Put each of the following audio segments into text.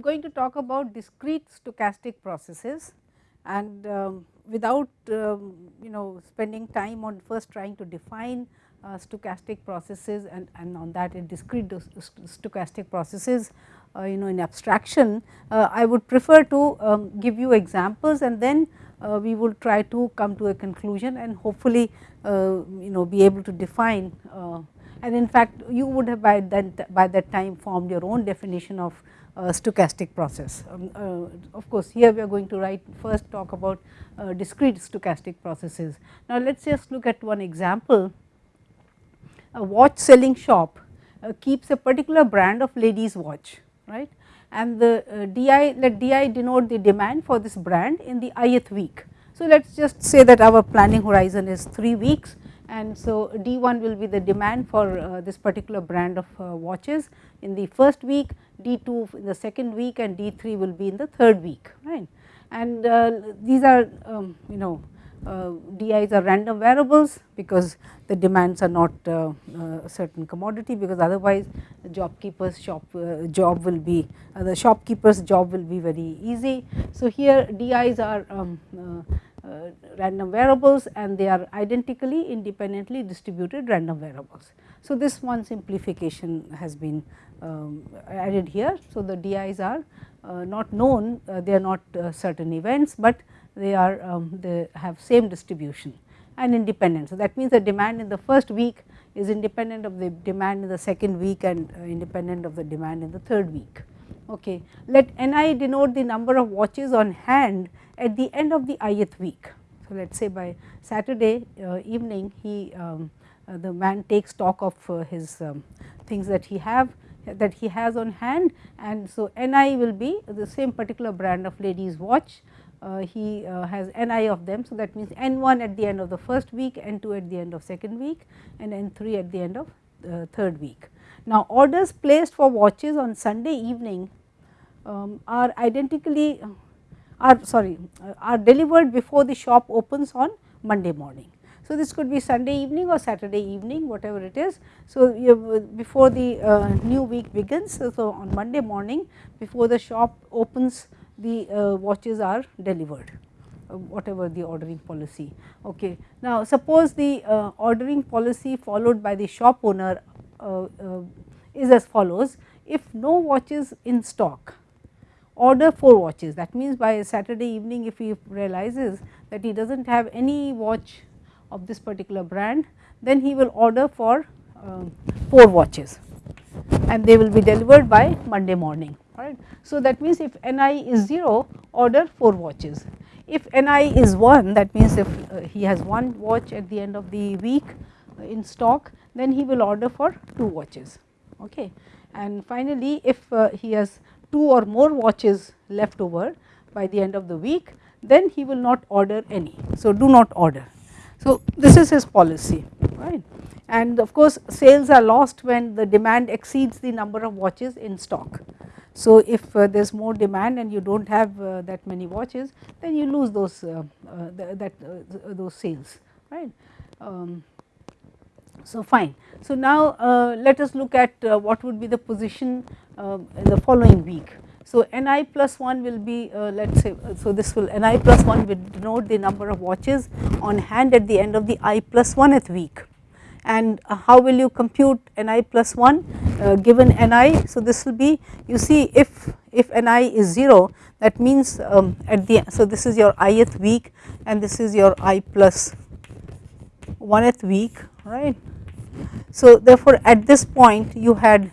am going to talk about discrete stochastic processes and um, without um, you know spending time on first trying to define uh, stochastic processes and, and on that in discrete stochastic processes uh, you know in abstraction, uh, I would prefer to um, give you examples and then uh, we will try to come to a conclusion and hopefully uh, you know be able to define uh, and in fact you would have by that by that time formed your own definition of stochastic process. Um, of course, here we are going to write first talk about discrete stochastic processes. Now, let us just look at one example a watch selling shop uh, keeps a particular brand of ladies watch right and the uh, di let di denote the demand for this brand in the ith week. So, let us just say that our planning horizon is 3 weeks and so D1 will be the demand for uh, this particular brand of uh, watches in the first week, D2 in the second week and D3 will be in the third week right. And uh, these are um, you know uh, DIs are random variables because the demands are not uh, uh, a certain commodity because otherwise the job keeper's shop job will be the shopkeeper's job will be very easy. So, here DIs are um, uh, random variables and they are identically independently distributed random variables. So, this one simplification has been um, added here. So, the DIs are uh, not known, uh, they are not certain events, but they are um, they have same distribution and independent. So, that means the demand in the first week is independent of the demand in the second week and uh, independent of the demand in the third week. Okay. Let Ni denote the number of watches on hand at the end of the ith week. So, let us say by Saturday uh, evening he um, uh, the man takes stock of uh, his um, things that he have that he has on hand and so Ni will be the same particular brand of ladies watch uh, he uh, has ni of them. So, that means n 1 at the end of the first week, n 2 at the end of second week and n 3 at the end of the third week. Now, orders placed for watches on Sunday evening um, are identically are sorry are delivered before the shop opens on Monday morning. So, this could be Sunday evening or Saturday evening whatever it is. So, before the uh, new week begins so on Monday morning before the shop opens the uh, watches are delivered uh, whatever the ordering policy. Okay. Now, suppose the uh, ordering policy followed by the shop owner uh, uh, is as follows if no watches in stock order 4 watches that means by Saturday evening if he realizes that he does not have any watch of this particular brand then he will order for um, 4 watches and they will be delivered by Monday morning right. So, that means if Ni is 0 order 4 watches, if Ni is 1 that means if uh, he has one watch at the end of the week uh, in stock then he will order for 2 watches okay. And finally, if uh, he has 2 or more watches left over by the end of the week then he will not order any. So, do not order. So, this is his policy right and of course, sales are lost when the demand exceeds the number of watches in stock. So, if uh, there is more demand and you do not have uh, that many watches then you lose those uh, uh that uh, those sales right. Um, so, fine. So, now uh, let us look at what would be the position in the following week. So, Ni plus 1 will be let us say, so this will Ni plus 1 will denote the number of watches on hand at the end of the i plus 1th week and uh, how will you compute ni plus 1 uh, given ni. So, this will be you see if if ni is 0 that means um, at the so this is your ith week and this is your i plus 1th week right. So, therefore, at this point you had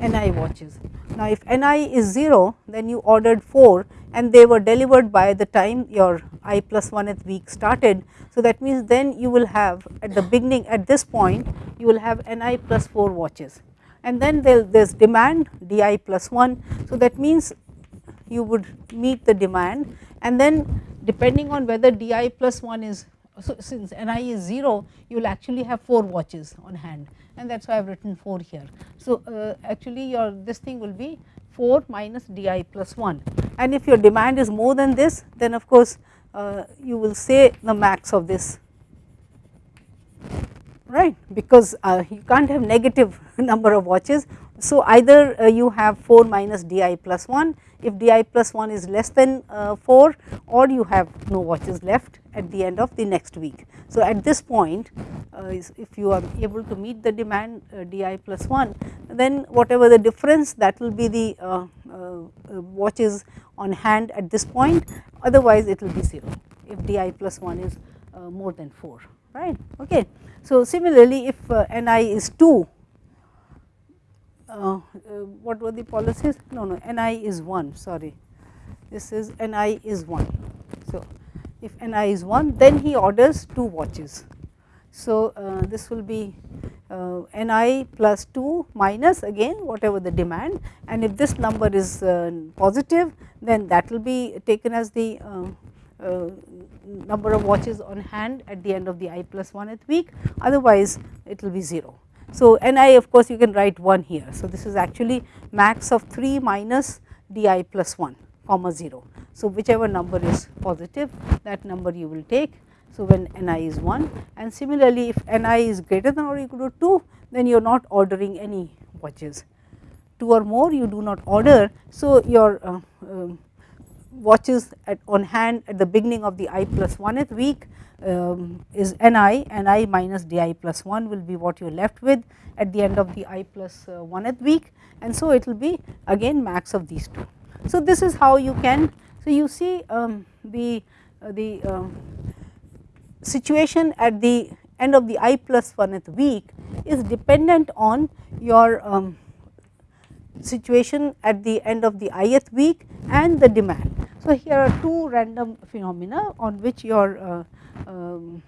ni watches. Now, if ni is 0 then you ordered 4 and they were delivered by the time your i plus 1th week started. So, that means then you will have at the beginning at this point you will have ni plus 4 watches and then there is demand di plus 1. So, that means you would meet the demand and then depending on whether di plus 1 is so since ni is 0 you will actually have 4 watches on hand and that is why I have written 4 here. So, uh, actually your this thing will be 4 minus di plus 1 and if your demand is more than this then of course uh, you will say the max of this. Right? Because uh, you can't have negative number of watches. So, either uh, you have 4 minus di plus 1 if di plus 1 is less than uh, 4 or you have no watches left at the end of the next week. So, at this point uh, if you are able to meet the demand uh, di plus 1 then whatever the difference that will be the uh, uh, watches on hand at this point otherwise it will be 0 if di plus 1 is more than 4 right. Okay. So, similarly if ni is 2 uh, uh, what were the policies? No, no, Ni is 1, sorry, this is Ni is 1. So, if Ni is 1, then he orders 2 watches. So, uh, this will be uh, Ni plus 2 minus again whatever the demand and if this number is uh, positive, then that will be taken as the uh, number of watches on hand at the end of the i plus 1th week, otherwise it will be 0. So, Ni of course, you can write 1 here. So, this is actually max of 3 minus di plus 1 comma 0. So, whichever number is positive that number you will take. So, when Ni is 1 and similarly if Ni is greater than or equal to 2 then you are not ordering any watches. 2 or more you do not order. So, your uh, uh, watches at on hand at the beginning of the i plus 1th week um, is ni, ni minus di plus 1 will be what you are left with at the end of the i plus uh, 1th week and so it will be again max of these two. So, this is how you can, so you see um, the, uh, the uh, situation at the end of the i plus 1th week is dependent on your um, situation at the end of the ith week and the demand. So, here are two random phenomena on which your uh, um,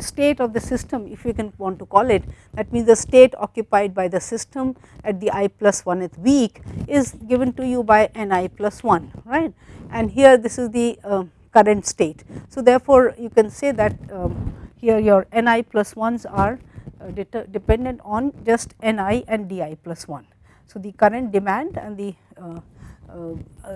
state of the system if you can want to call it that means the state occupied by the system at the i plus 1th week is given to you by n i plus 1 right and here this is the uh, current state. So, therefore, you can say that um, here your n i plus 1s are uh, dependent on just n i and d i plus 1. So, the current demand and the uh,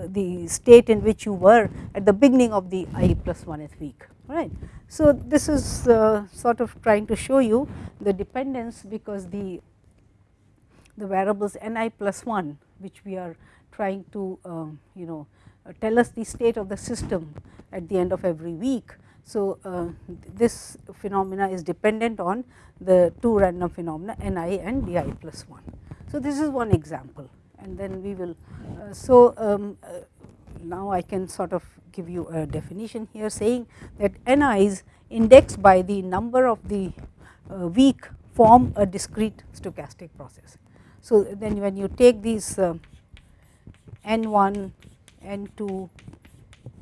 the state in which you were at the beginning of the i plus 1th week right. So, this is uh, sort of trying to show you the dependence because the the variables n i plus 1 which we are trying to um, you know uh, tell us the state of the system at the end of every week. So, uh, this phenomena is dependent on the two random phenomena n i and d i plus 1. So, this is one example and then we will. Uh, so, um, now I can sort of give you a definition here saying that n is indexed by the number of the uh, week form a discrete stochastic process. So, then when you take these uh, n 1, n 2,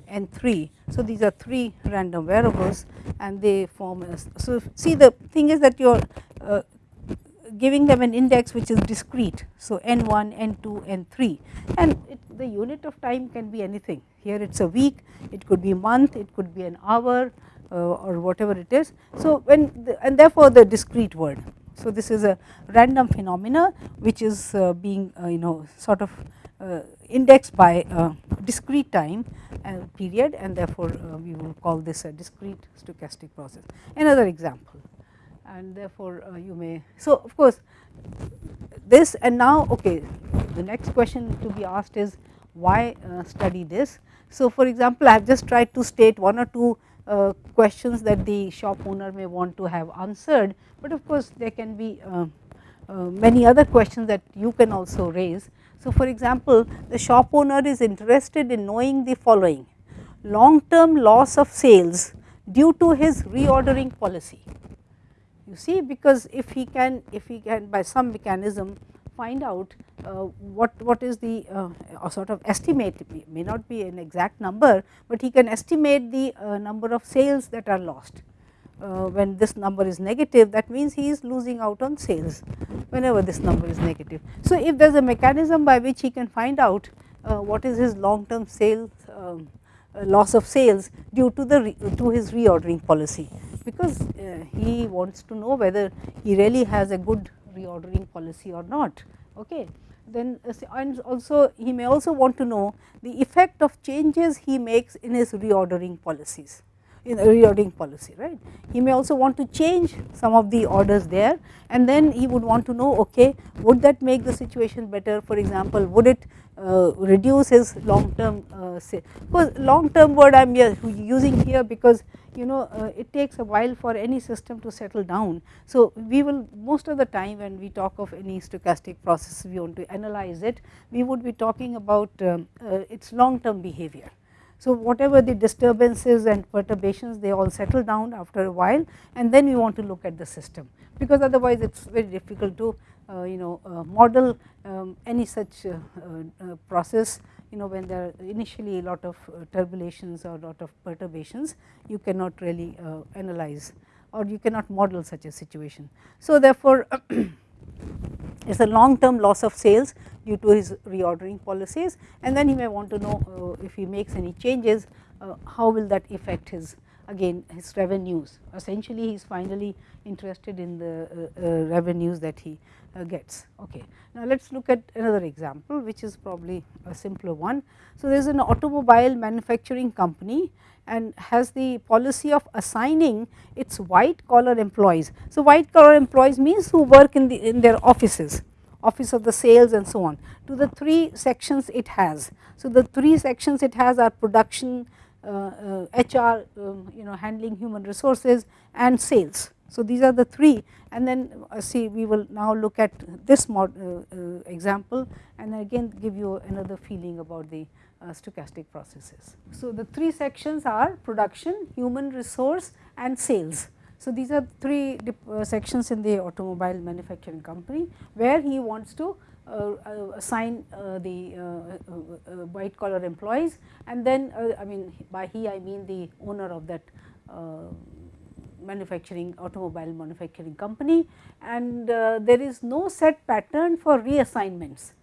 n 3. So, these are 3 random variables and they form a. So, see the thing is that your uh, giving them an index which is discrete. So, n 1, n 2, n 3 and it, the unit of time can be anything. Here it is a week, it could be month, it could be an hour uh, or whatever it is. So, when the, and therefore, the discrete word. So, this is a random phenomena which is uh, being uh, you know sort of uh, indexed by discrete time period and therefore, uh, we will call this a discrete stochastic process. Another example and therefore, uh, you may. So, of course, this and now okay the next question to be asked is why uh, study this. So, for example, I have just tried to state one or two uh, questions that the shop owner may want to have answered, but of course, there can be uh, uh many other questions that you can also raise. So, for example, the shop owner is interested in knowing the following long term loss of sales due to his reordering policy you see because if he can if he can by some mechanism find out uh, what what is the uh, sort of estimate may not be an exact number, but he can estimate the uh, number of sales that are lost. Uh, when this number is negative that means he is losing out on sales whenever this number is negative. So, if there is a mechanism by which he can find out uh, what is his long term sales um, loss of sales due to the to his reordering policy because uh, he wants to know whether he really has a good reordering policy or not. Okay. Then uh, and also he may also want to know the effect of changes he makes in his reordering policies. In reordering policy right. He may also want to change some of the orders there and then he would want to know okay would that make the situation better for example would it uh, reduce his long term uh, say because long term word I am using here because you know uh, it takes a while for any system to settle down. So, we will most of the time when we talk of any stochastic process we want to analyze it we would be talking about um, uh, its long term behavior. So, whatever the disturbances and perturbations they all settle down after a while and then we want to look at the system because otherwise it is very difficult to uh, you know uh, model um, any such uh, process you know when there are initially a lot of turbulations or a lot of perturbations you cannot really analyze or you cannot model such a situation. So, therefore, it is a long term loss of sales due to his reordering policies. And then he may want to know uh, if he makes any changes uh, how will that affect his again his revenues essentially he is finally interested in the uh, revenues that he uh, gets. Okay. Now, let us look at another example which is probably a simpler one. So, there is an automobile manufacturing company and has the policy of assigning its white collar employees. So, white collar employees means who work in the in their offices office of the sales and so on to the three sections it has. So, the three sections it has are production, uh, uh, HR um, you know handling human resources and sales. So, these are the three and then uh, see we will now look at this mod, uh, uh, example and again give you another feeling about the uh, stochastic processes. So, the three sections are production, human resource and sales. So, these are three uh, sections in the automobile manufacturing company where he wants to uh, assign the white collar employees and then I mean by he I mean the owner of that manufacturing automobile manufacturing company and uh, there is no set pattern for reassignments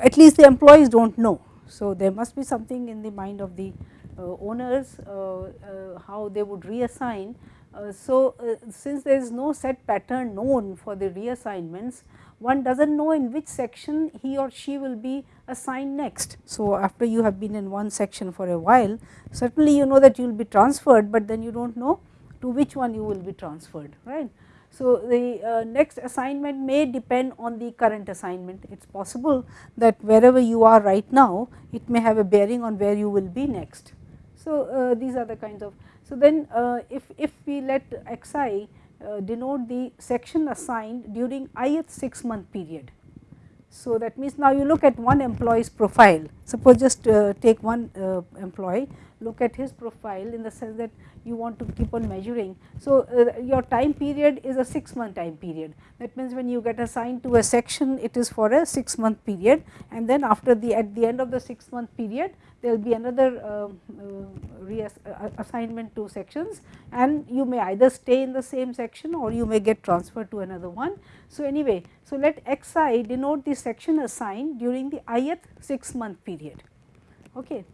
at least the employees do not know. So, there must be something in the mind of the uh, owners uh, uh how they would reassign. Uh, so, uh, since there is no set pattern known for the reassignments one does not know in which section he or she will be assigned next. So, after you have been in one section for a while certainly you know that you will be transferred, but then you do not know to which one you will be transferred right. So, the uh, next assignment may depend on the current assignment it is possible that wherever you are right now it may have a bearing on where you will be next. So, uh, these are the kinds of so then uh, if, if we let xi uh, denote the section assigned during ith 6 month period. So, that means now you look at one employee's profile suppose just uh, take one uh, employee look at his profile in the sense that you want to keep on measuring. So, uh, your time period is a 6 month time period that means when you get assigned to a section it is for a 6 month period and then after the at the end of the 6 month period there will be another uh, uh, uh, assignment to sections and you may either stay in the same section or you may get transferred to another one. So, anyway, so let xi denote the section assigned during the ith 6 month period. Okay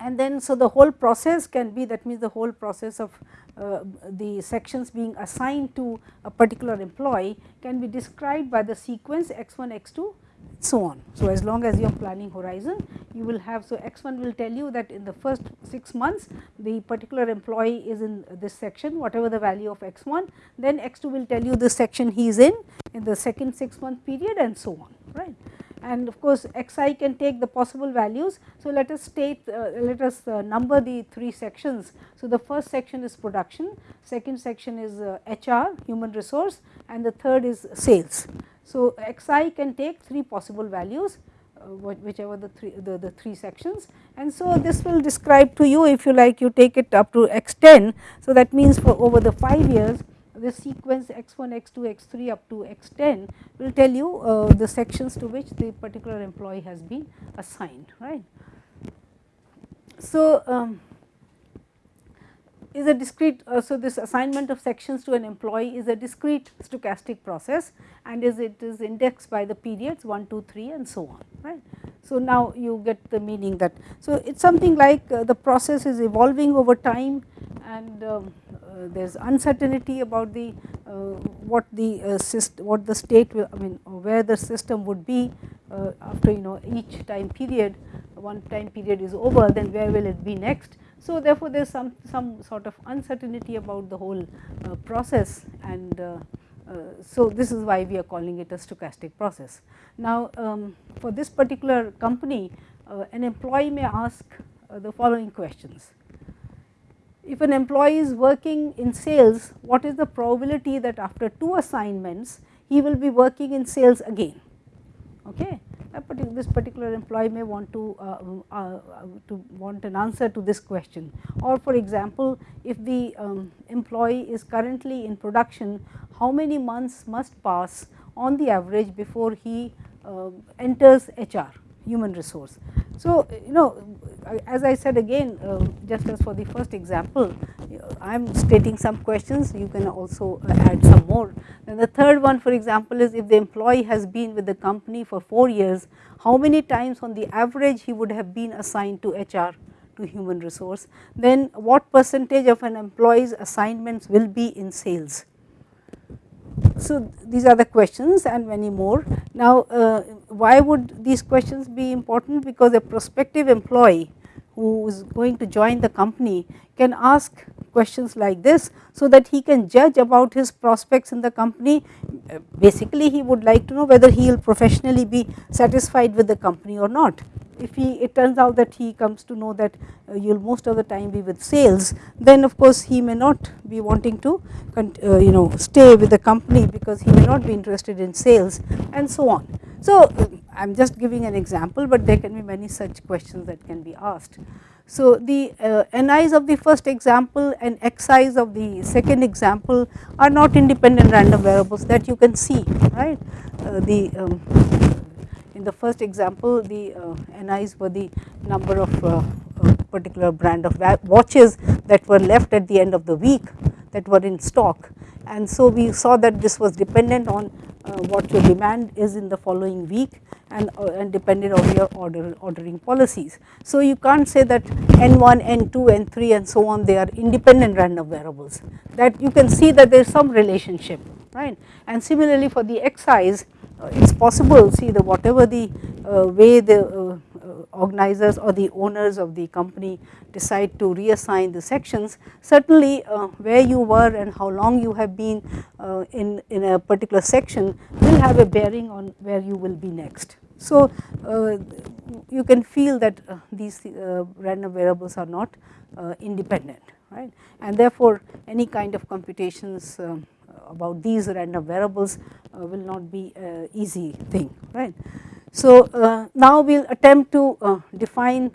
and then so the whole process can be that means the whole process of uh, the sections being assigned to a particular employee can be described by the sequence x1 x2 so on. So, as long as you are planning horizon you will have so x1 will tell you that in the first 6 months the particular employee is in this section whatever the value of x1 then x2 will tell you the section he is in in the second 6 month period and so on right and of course xi can take the possible values. So, let us state uh, let us uh, number the three sections. So, the first section is production, second section is uh, HR human resource and the third is sales. So, xi can take three possible values uh, whichever the three the, the three sections and so this will describe to you if you like you take it up to x10. So, that means for over the 5 years the sequence x1, x2, x3 up to x10 will tell you uh, the sections to which the particular employee has been assigned right. So, um, is a discrete uh, so this assignment of sections to an employee is a discrete stochastic process and is it is indexed by the periods 1 2 3 and so on right so now you get the meaning that so it's something like uh, the process is evolving over time and um, uh, there is uncertainty about the uh, what the uh, system what the state will I mean where the system would be after you know each time period one time period is over then where will it be next. So, therefore, there is some, some sort of uncertainty about the whole uh, process and uh, uh, so this is why we are calling it a stochastic process. Now, um, for this particular company uh, an employee may ask uh, the following questions. If an employee is working in sales, what is the probability that after two assignments he will be working in sales again? Okay this particular employee may want to, uh, uh, to want an answer to this question or for example, if the um, employee is currently in production how many months must pass on the average before he uh, enters HR human resource. So, you know as I said again uh, just as for the first example I am stating some questions you can also add some more. And the third one for example is if the employee has been with the company for 4 years how many times on the average he would have been assigned to HR to human resource then what percentage of an employee's assignments will be in sales. So, these are the questions and many more. Now, uh, why would these questions be important because a prospective employee who is going to join the company can ask questions like this, so that he can judge about his prospects in the company. Basically he would like to know whether he will professionally be satisfied with the company or not. If he it turns out that he comes to know that uh, you will most of the time be with sales, then of course he may not be wanting to uh, you know stay with the company because he may not be interested in sales and so on. So, I am just giving an example, but there can be many such questions that can be asked. So, the uh, ni's of the first example and xi's of the second example are not independent random variables that you can see right. Uh, the um, in the first example the uh, ni's were the number of uh, particular brand of watches that were left at the end of the week that were in stock and so we saw that this was dependent on uh, what your demand is in the following week and, uh, and depended on your order ordering policies. So, you can't say that n1, n2, n3 and so on they are independent random variables that you can see that there is some relationship right and similarly for the xi's uh, it is possible see the whatever the way the uh, organizers or the owners of the company decide to reassign the sections, certainly uh, where you were and how long you have been uh, in, in a particular section will have a bearing on where you will be next. So, uh, you can feel that uh, these uh, random variables are not uh, independent right and therefore, any kind of computations about these random variables will not be easy thing right. So, uh, now we will attempt to uh, define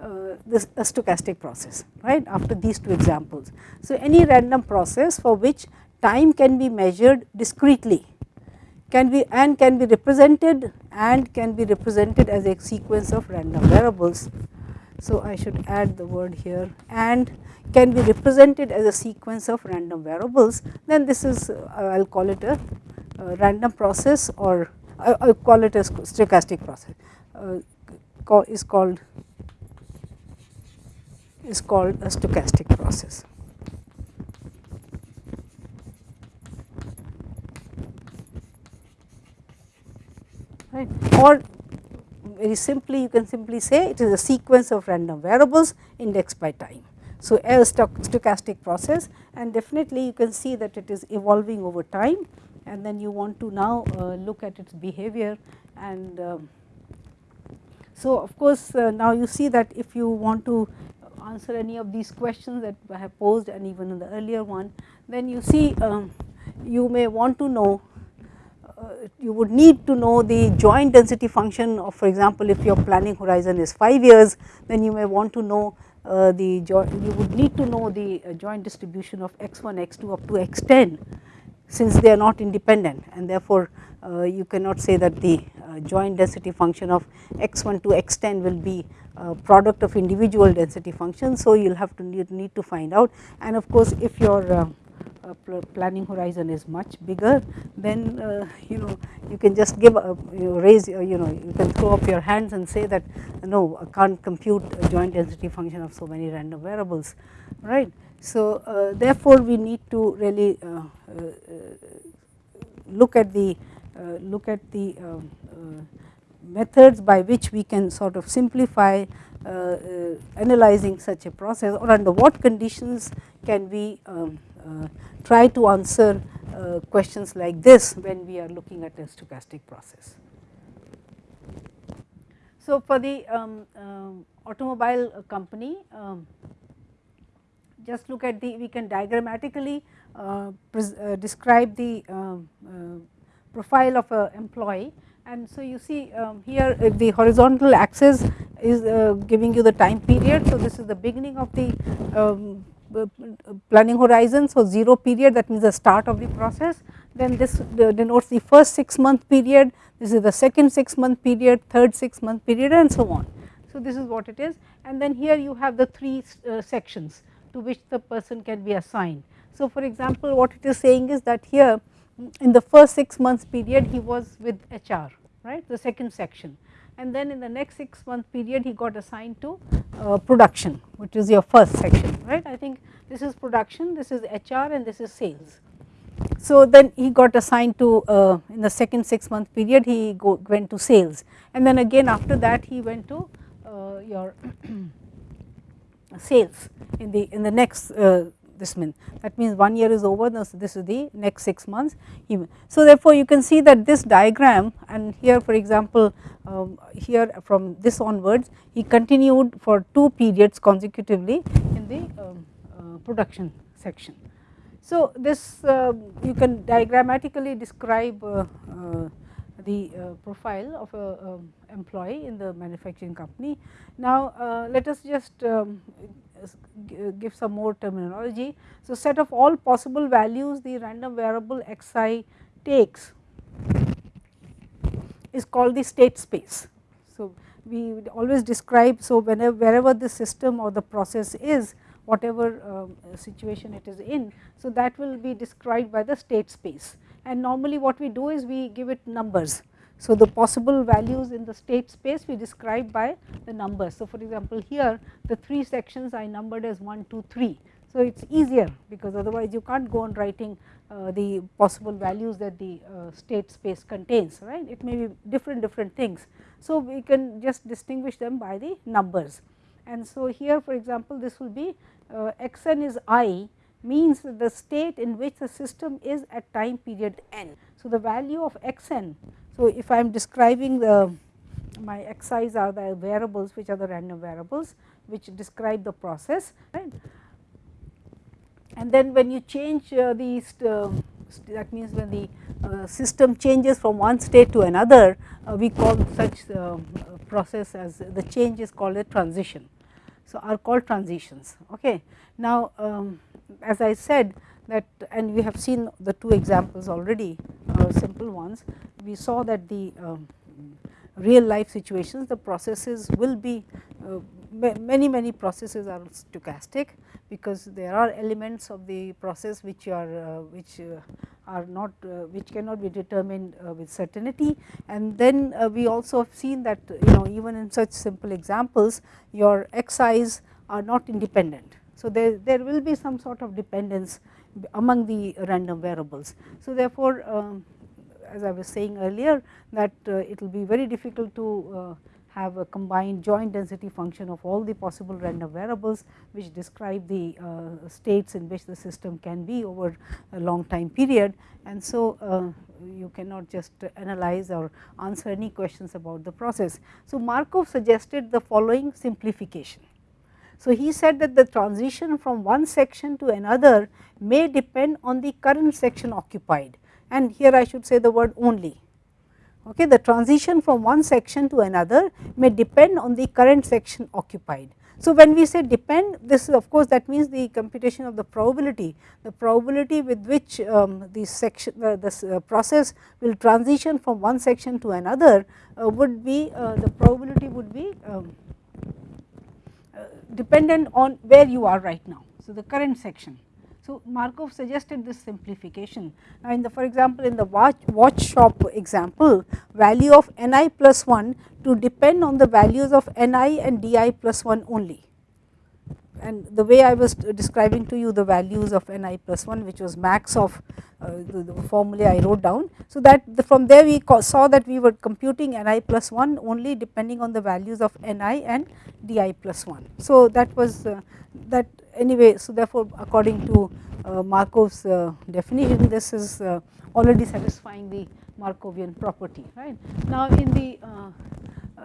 uh, this a stochastic process right after these two examples. So, any random process for which time can be measured discretely can be and can be represented and can be represented as a sequence of random variables. So, I should add the word here and can be represented as a sequence of random variables then this is uh, I will call it a, a random process or I, call it a stochastic process uh, call, is called is called a stochastic process. Right. Or very simply you can simply say it is a sequence of random variables indexed by time. So, a stochastic process and definitely you can see that it is evolving over time and then you want to now uh, look at its behavior and um, so of course uh, now you see that if you want to answer any of these questions that I have posed and even in the earlier one then you see um, you may want to know uh, you would need to know the joint density function of for example if your planning horizon is 5 years then you may want to know uh, the joint you would need to know the uh, joint distribution of x1 x2 up to x10 since they are not independent and therefore, uh, you cannot say that the uh, joint density function of x1 to x10 will be product of individual density functions. So, you will have to need, need, to find out and of course, if your uh, planning horizon is much bigger then uh, you know you can just give a, you raise you know you can throw up your hands and say that no I can't compute a joint density function of so many random variables right. So, uh, therefore, we need to really uh, uh, look at the look at the um, methods by which we can sort of simplify uh, uh, analyzing such a process or under what conditions can we um, uh, try to answer questions like this when we are looking at a stochastic process. So, for the um, uh, automobile company um, just look at the we can diagrammatically uh, uh, describe the um, profile of a employee and so you see um, here the horizontal axis is uh, giving you the time period. So, this is the beginning of the um, planning horizon. So, 0 period that means the start of the process then this denotes the first 6 month period, this is the second 6 month period, third 6 month period and so on. So, this is what it is and then here you have the 3 uh, sections to which the person can be assigned. So, for example, what it is saying is that here in the first 6 months period he was with HR right the second section and then in the next 6 month period he got assigned to uh, production which is your first section right. I think this is production, this is HR and this is sales. So, then he got assigned to uh, in the second 6 month period he go, went to sales and then again after that he went to uh, your sales in the in the next uh, this means that means 1 year is over this this is the next 6 months Even. So, therefore, you can see that this diagram and here for example, um, here from this onwards he continued for 2 periods consecutively in the um, uh, production section. So, this uh, you can diagrammatically describe uh, uh the uh, profile of a um, employee in the manufacturing company. Now, uh, let us just um, give some more terminology. So, set of all possible values the random variable xi takes is called the state space. So, we always describe, so whenever wherever the system or the process is whatever uh, situation it is in. So, that will be described by the state space and normally what we do is we give it numbers. So, the possible values in the state space we describe by the numbers. So, for example, here the 3 sections I numbered as 1, 2, 3. So, it is easier because otherwise you can't go on writing uh, the possible values that the uh, state space contains right it may be different different things. So, we can just distinguish them by the numbers and so here for example, this will be uh, x n is i means the state in which the system is at time period n. So, the value of x n so, if I am describing the my xi's are the variables which are the random variables which describe the process right. And then when you change uh, these uh, that means when the uh, system changes from one state to another uh, we call such uh, process as the change is called a transition. So, are called transitions. Okay. Now, um, as I said that and we have seen the two examples already uh, simple ones we saw that the um, real life situations the processes will be uh, many many processes are stochastic because there are elements of the process which are uh, which uh, are not uh, which cannot be determined uh, with certainty and then uh, we also have seen that you know even in such simple examples your xi's are not independent. So, there, there will be some sort of dependence among the random variables. So, therefore, um, as I was saying earlier that uh, it will be very difficult to uh, have a combined joint density function of all the possible random variables which describe the uh, states in which the system can be over a long time period and so uh, you cannot just analyze or answer any questions about the process. So, Markov suggested the following simplification. So, he said that the transition from one section to another may depend on the current section occupied and here I should say the word only. Okay, the transition from one section to another may depend on the current section occupied. So, when we say depend this is of course, that means the computation of the probability, the probability with which um, the section uh, this uh, process will transition from one section to another uh, would be uh, the probability would be um, dependent on where you are right now. So, the current section so, Markov suggested this simplification. Now, in the for example, in the watch, watch shop example value of ni plus 1 to depend on the values of ni and di plus 1 only and the way I was describing to you the values of n i plus 1 which was max of uh, the, the formula I wrote down. So, that the, from there we saw that we were computing n i plus 1 only depending on the values of n i and d i plus 1. So, that was uh, that anyway. So, therefore, according to uh, Markov's uh, definition this is uh, already satisfying the Markovian property right. Now, in the uh,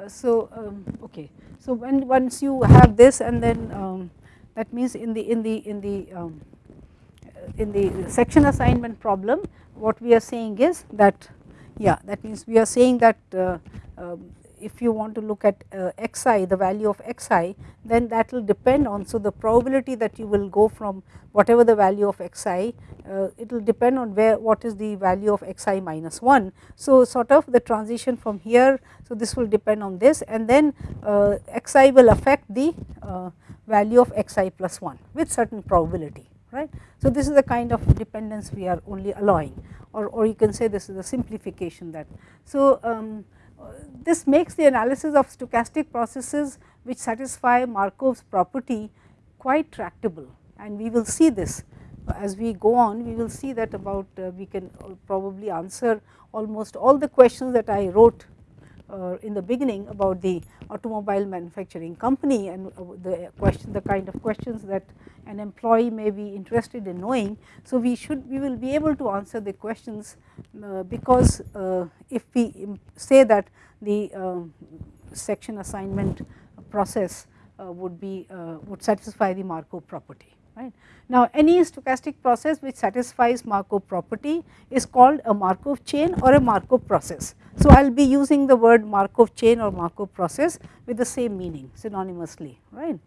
so um, okay. So, when once you have this and then um, that means in the in the in the um, in the section assignment problem what we are saying is that yeah that means we are saying that uh, um, if you want to look at uh, xi the value of xi then that will depend on so the probability that you will go from whatever the value of xi uh, it will depend on where what is the value of xi minus 1. So, sort of the transition from here so this will depend on this and then uh, xi will affect the uh, value of xi plus 1 with certain probability right. So, this is the kind of dependence we are only allowing or, or you can say this is a simplification that. So, um, this makes the analysis of stochastic processes which satisfy Markov's property quite tractable and we will see this as we go on we will see that about uh, we can probably answer almost all the questions that I wrote uh, in the beginning about the automobile manufacturing company and uh, the question the kind of questions that an employee may be interested in knowing. So, we should we will be able to answer the questions uh, because uh, if we say that the um, section assignment process uh, would be uh, would satisfy the Markov property right. Now, any stochastic process which satisfies Markov property is called a Markov chain or a Markov process. So, I will be using the word Markov chain or Markov process with the same meaning synonymously right.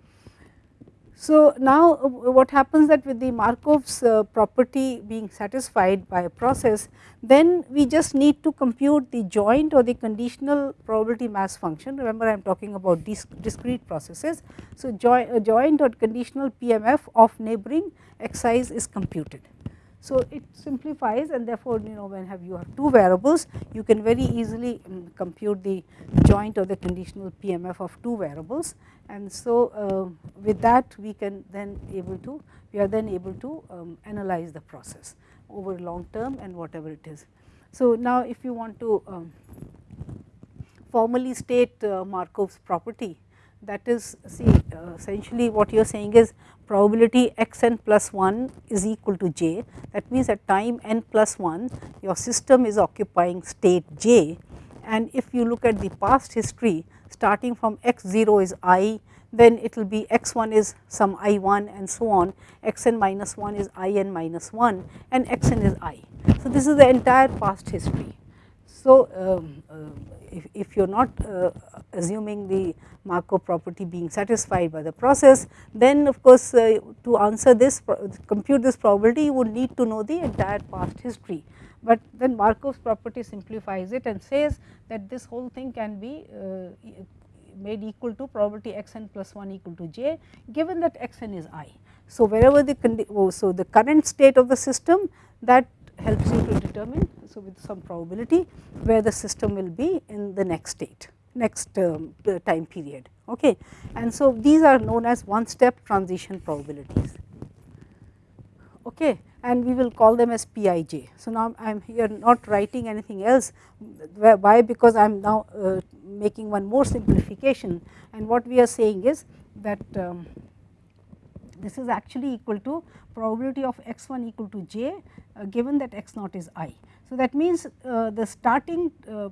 So, now uh, what happens that with the Markov's uh, property being satisfied by a process, then we just need to compute the joint or the conditional probability mass function. Remember I am talking about discrete processes. So, a joint or conditional PMF of neighboring xi's is computed. So, it simplifies and therefore, you know when have you have two variables you can very easily um, compute the joint or the conditional PMF of two variables and so uh, with that we can then able to we are then able to um, analyze the process over long term and whatever it is. So, now if you want to um, formally state uh, Markov's property that is see uh, essentially what you are saying is probability x n plus 1 is equal to j. That means, at time n plus 1 your system is occupying state j and if you look at the past history starting from x 0 is i then it will be x 1 is some i 1 and so on x n minus 1 is i n minus 1 and x n is i. So, this is the entire past history. So, uh, if, if you are not uh, assuming the Markov property being satisfied by the process, then of course, uh, to answer this compute this probability you would need to know the entire past history. But then Markov's property simplifies it and says that this whole thing can be uh, made equal to probability x n plus 1 equal to j given that x n is i. So, wherever the oh, so the current state of the system that helps you to determine so with some probability where the system will be in the next state next um, time period okay? And so these are known as one step transition probabilities okay? And we will call them as Pij. So, now I am here not writing anything else why? Because I am now uh, making one more simplification. And what we are saying is that um, this is actually equal to probability of x 1 equal to j uh, given that x naught is i. So, that means uh, the starting uh,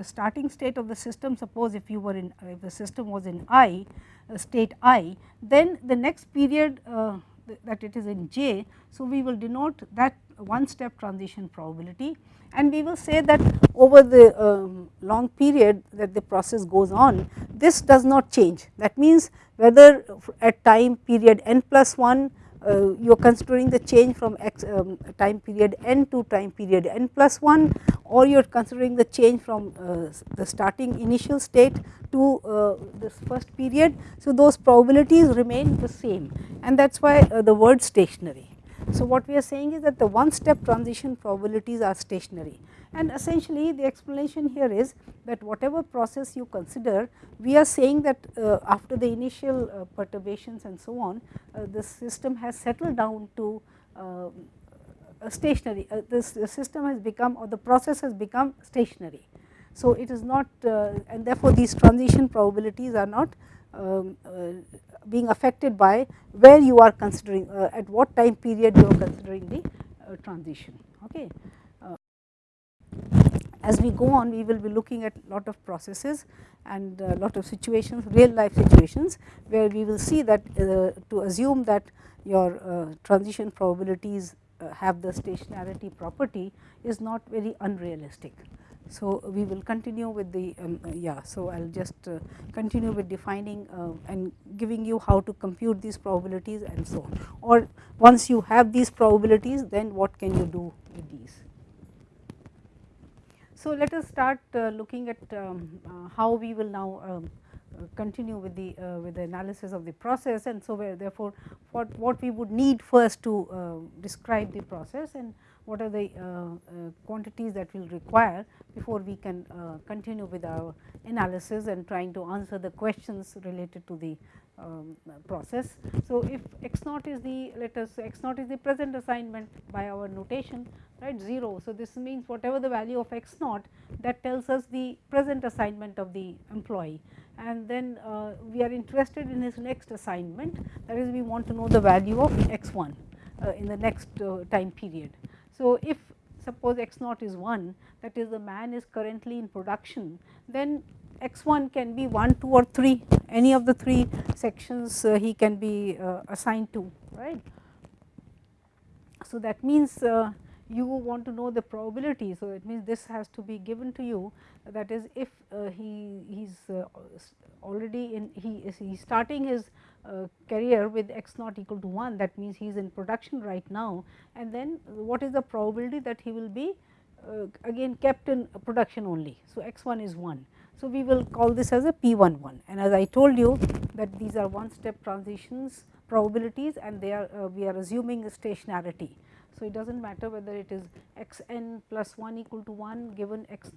the starting state of the system suppose if you were in uh, if the system was in i uh, state i then the next period uh, that it is in j. So, we will denote that one step transition probability and we will say that over the um, long period that the process goes on this does not change that means whether at time period n plus 1 uh, you are considering the change from x um, time period n to time period n plus 1 or you are considering the change from uh, the starting initial state to uh, this first period. So, those probabilities remain the same and that is why uh, the word stationary. So, what we are saying is that the one step transition probabilities are stationary and essentially the explanation here is that whatever process you consider we are saying that uh, after the initial uh, perturbations and so on uh, the system has settled down to uh, stationary uh, this system has become or the process has become stationary. So, it is not uh, and therefore, these transition probabilities are not um, being affected by where you are considering at what time period you are considering the transition. Okay as we go on we will be looking at lot of processes and a lot of situations real life situations where we will see that uh, to assume that your uh, transition probabilities uh, have the stationarity property is not very unrealistic. So, we will continue with the um, uh, yeah. So, I will just uh, continue with defining uh, and giving you how to compute these probabilities and so on or once you have these probabilities then what can you do with these. So, let us start uh, looking at um, uh, how we will now um, uh, continue with the with the analysis of the process and so therefore, what what we would need first to describe the process and what are the quantities that we will require before we can continue with our analysis and trying to answer the questions related to the um, process. So, if x naught is the let us x naught is the present assignment by our notation right 0. So, this means whatever the value of x naught that tells us the present assignment of the employee and then uh, we are interested in his next assignment that is we want to know the value of x 1 uh, in the next uh, time period. So, if suppose x naught is 1 that is the man is currently in production then x 1 can be 1, 2 or 3 any of the 3 sections uh, he can be uh, assigned to right. So, that means uh, you want to know the probability. So, it means this has to be given to you that is if uh, he is uh, already in he is he starting his uh, career with x naught equal to 1 that means he is in production right now and then what is the probability that he will be again kept in production only. So, x 1 is 1 so, we will call this as a P 1 1 and as I told you that these are one step transitions probabilities and they are uh, we are assuming stationarity. So, it does not matter whether it is x n plus 1 equal to 1 given x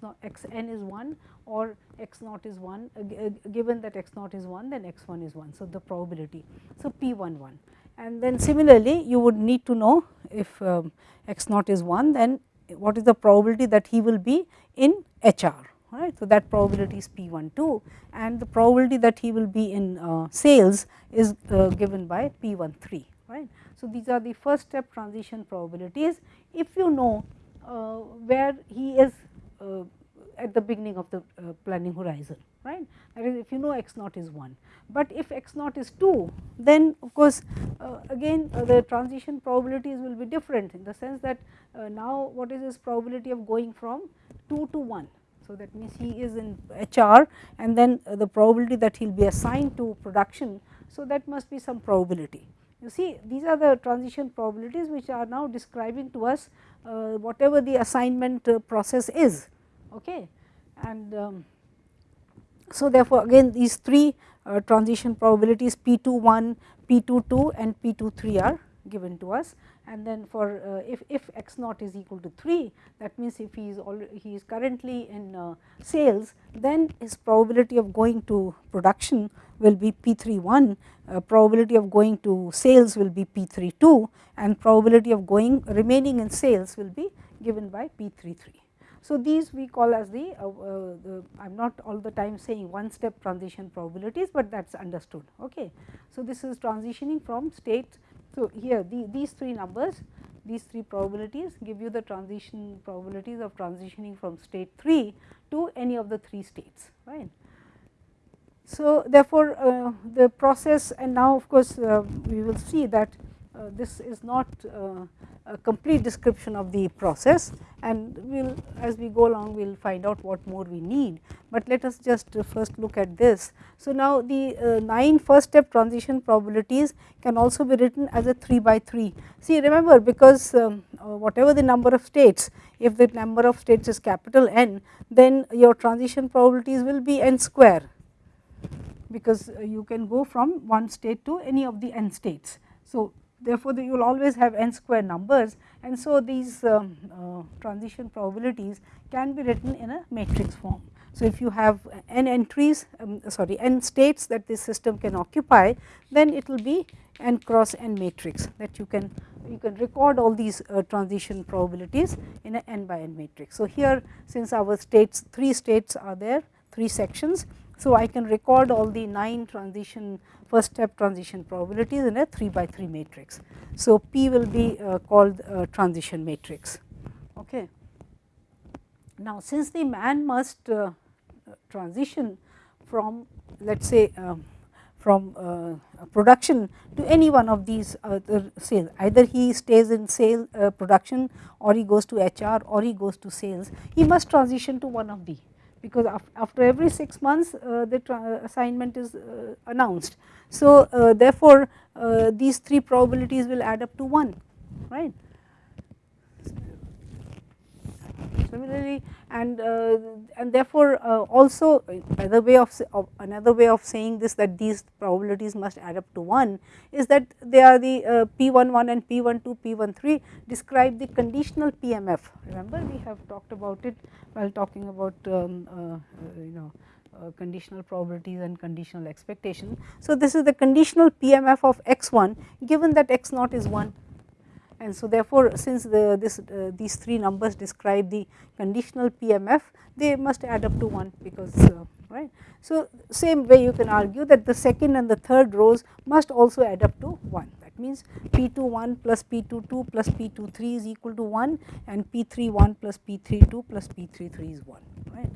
n is 1 or x naught is 1 uh, uh, given that x naught is 1 then x 1 is 1. So, the probability. So, P 1 1 and then similarly you would need to know if um, x naught is 1 then what is the probability that he will be in HR right. So, that probability is P 1 2 and the probability that he will be in uh, sales is uh, given by P 1 3 right. So, these are the first step transition probabilities if you know uh, where he is uh, at the beginning of the uh, planning horizon right that is if you know x naught is 1. But if x naught is 2 then of course uh, again the transition probabilities will be different in the sense that now what is his probability of going from 2 to 1 so, that means he is in HR and then the probability that he will be assigned to production. So, that must be some probability. You see these are the transition probabilities which are now describing to us uh, whatever the assignment uh, process is. Okay. And um, so, therefore, again these three uh, transition probabilities P 2 1, P 2 2 and P 2 3 are given to us and then for uh, if, if x naught is equal to 3 that means if he is already he is currently in uh, sales then his probability of going to production will be p 3 1 uh, probability of going to sales will be p 3 2 and probability of going remaining in sales will be given by p 3 3. So, these we call as the, uh, uh, the I am not all the time saying one step transition probabilities, but that is understood. Okay. So, this is transitioning from state so, here the, these three numbers these three probabilities give you the transition probabilities of transitioning from state 3 to any of the 3 states right. So, therefore, uh, the process and now of course, uh, we will see that this is not uh, a complete description of the process and we will as we go along we will find out what more we need, but let us just first look at this. So, now the uh, 9 first step transition probabilities can also be written as a 3 by 3. See remember because um, uh, whatever the number of states if the number of states is capital N then your transition probabilities will be n square because you can go from one state to any of the n states. So, therefore, you will always have n square numbers and so these um, uh, transition probabilities can be written in a matrix form. So, if you have n entries um, sorry n states that this system can occupy then it will be n cross n matrix that you can you can record all these uh, transition probabilities in a n by n matrix. So, here since our states 3 states are there 3 sections. So, I can record all the 9 transition first step transition probabilities in a 3 by 3 matrix. So, P will be uh, called transition matrix. Okay. Now, since the man must uh, transition from let us say um, from uh, production to any one of these other sales either he stays in sale uh, production or he goes to HR or he goes to sales he must transition to one of the because after every 6 months uh, the assignment is uh, announced. So, uh, therefore, uh, these 3 probabilities will add up to 1 right. Similarly, and uh, and therefore uh, also another way of, of, another way of saying this that these probabilities must add up to 1 is that they are the uh, p11 and p12 p13 describe the conditional PMF remember we have talked about it while talking about um, uh, uh, you know uh, conditional probabilities and conditional expectation. So, this is the conditional PMF of x1 given that x naught is 1 and so therefore, since the, this uh, these three numbers describe the conditional PMF they must add up to 1 because uh, right. So, same way you can argue that the second and the third rows must also add up to 1 that means P21 plus P22 plus P23 is equal to 1 and P31 plus P32 plus P33 is 1 right.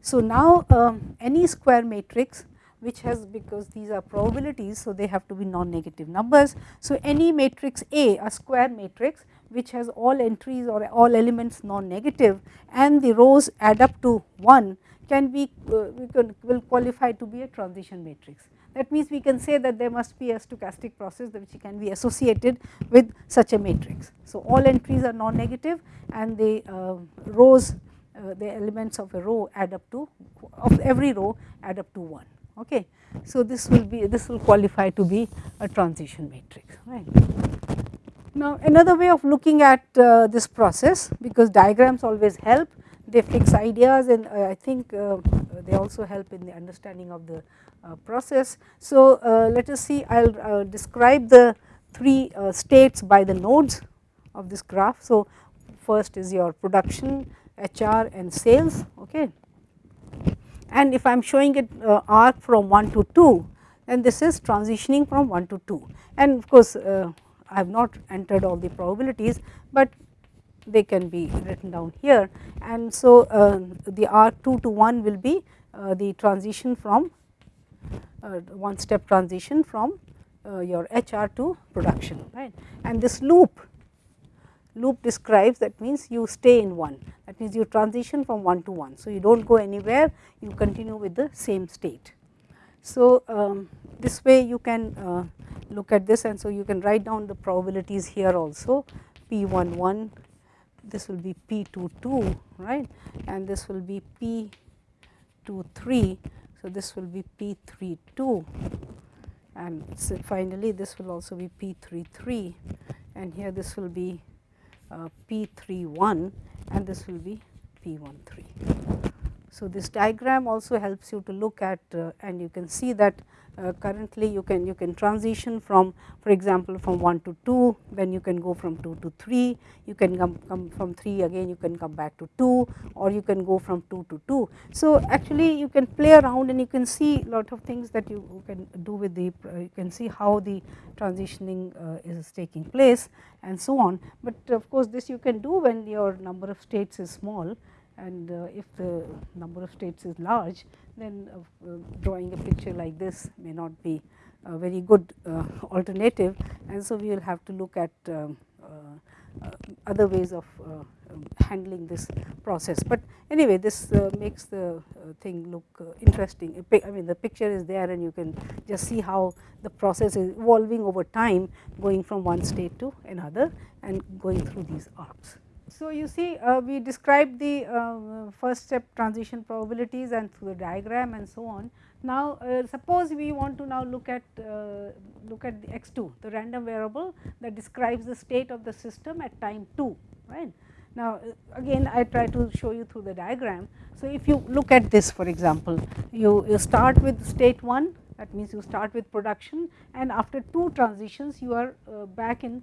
So, now um, any square matrix which has because these are probabilities. So, they have to be non-negative numbers. So, any matrix A a square matrix which has all entries or all elements non-negative and the rows add up to 1 can be uh, we can will qualify to be a transition matrix. That means, we can say that there must be a stochastic process which can be associated with such a matrix. So, all entries are non-negative and the uh, rows uh, the elements of a row add up to of every row add up to 1 okay. So, this will be this will qualify to be a transition matrix right. Now, another way of looking at uh, this process because diagrams always help they fix ideas and uh, I think uh, they also help in the understanding of the uh, process. So, uh, let us see I will uh, describe the three states by the nodes of this graph. So, first is your production, HR and sales okay and if I am showing it uh, arc from 1 to 2 then this is transitioning from 1 to 2 and of course uh, I have not entered all the probabilities, but they can be written down here. And so uh, the arc 2 to 1 will be uh, the transition from uh, one step transition from uh, your HR to production right? And this loop loop describes that means you stay in one that means you transition from one to one. So, you do not go anywhere you continue with the same state. So, um, this way you can uh, look at this and so you can write down the probabilities here also P 1 1 this will be P 2 2 right and this will be P 2 3. So, this will be P 3 2 and so finally, this will also be P 3 3 and here this will be Uh, P 3 1 and this will be P 1 3. So, this diagram also helps you to look at uh, and you can see that uh, currently you can you can transition from for example from 1 to 2 then you can go from 2 to 3 you can come, come from 3 again you can come back to 2 or you can go from 2 to 2. So, actually you can play around and you can see lot of things that you can do with the uh, you can see how the transitioning uh, is taking place and so on, but of course, this you can do when your number of states is small and uh, if the number of states is large then uh, drawing a picture like this may not be a very good uh, alternative and so we will have to look at um, uh, other ways of uh, handling this process. But anyway this uh, makes the thing look interesting I mean the picture is there and you can just see how the process is evolving over time going from one state to another and going through these arcs. So, you see uh, we described the uh, first step transition probabilities and through the diagram and so on. Now, uh, suppose we want to now look at uh, look at the x 2 the random variable that describes the state of the system at time 2 right. Now, uh, again I try to show you through the diagram. So, if you look at this for example, you, you start with state 1 that means you start with production and after two transitions you are uh, back in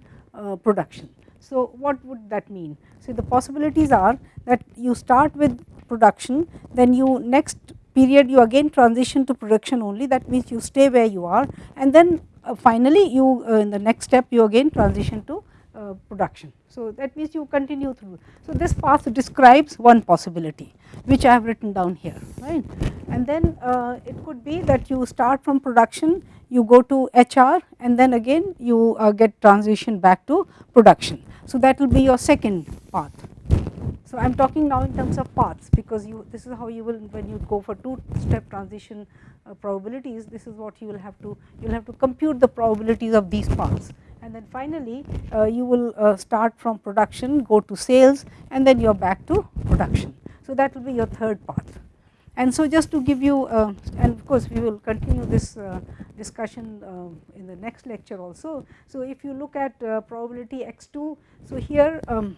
production. So, what would that mean? So, the possibilities are that you start with production then you next period you again transition to production only that means you stay where you are and then uh, finally you uh, in the next step you again transition to uh, production. So, that means you continue through. So, this path describes one possibility which I have written down here right and then uh, it could be that you start from production you go to HR and then again you uh, get transition back to production. So, that will be your second path. So, I am talking now in terms of paths because you this is how you will when you go for two step transition uh, probabilities this is what you will have to you will have to compute the probabilities of these paths. And then finally uh, you will uh, start from production go to sales and then you are back to production. So, that will be your third path and so just to give you uh, and of course we will continue this uh, discussion uh, in the next lecture also. So, if you look at uh, probability x2 so here um,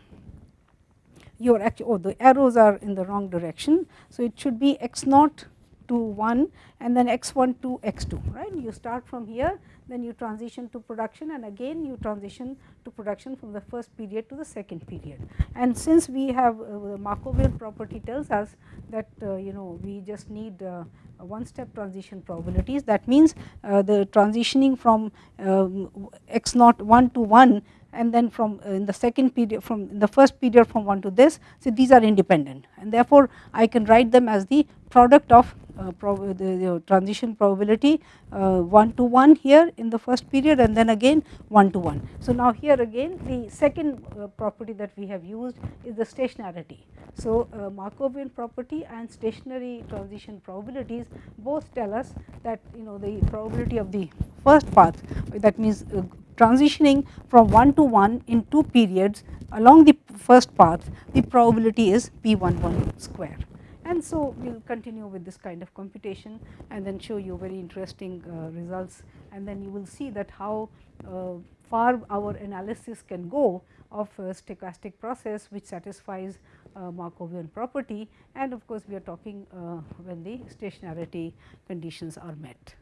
your actual oh the arrows are in the wrong direction. So, it should be x naught to 1 and then x 1 to x 2 right you start from here then you transition to production and again you transition to production from the first period to the second period. And since we have uh, the Markovian property tells us that uh, you know we just need uh, one step transition probabilities that means uh, the transitioning from um, x naught 1 to 1 and then from uh, in the second period from the first period from 1 to this. So, these are independent and therefore, I can write them as the product of uh, the, the, transition probability uh, 1 to 1 here in the first period and then again 1 to 1. So, now here again the second uh, property that we have used is the stationarity. So, uh, Markovian property and stationary transition probabilities both tell us that you know the probability of the first path that means uh, transitioning from 1 to 1 in 2 periods along the first path the probability is p 1 1 square. And so, we will continue with this kind of computation and then show you very interesting uh, results and then you will see that how uh, far our analysis can go of a stochastic process which satisfies uh, Markovian property and of course, we are talking uh, when the stationarity conditions are met.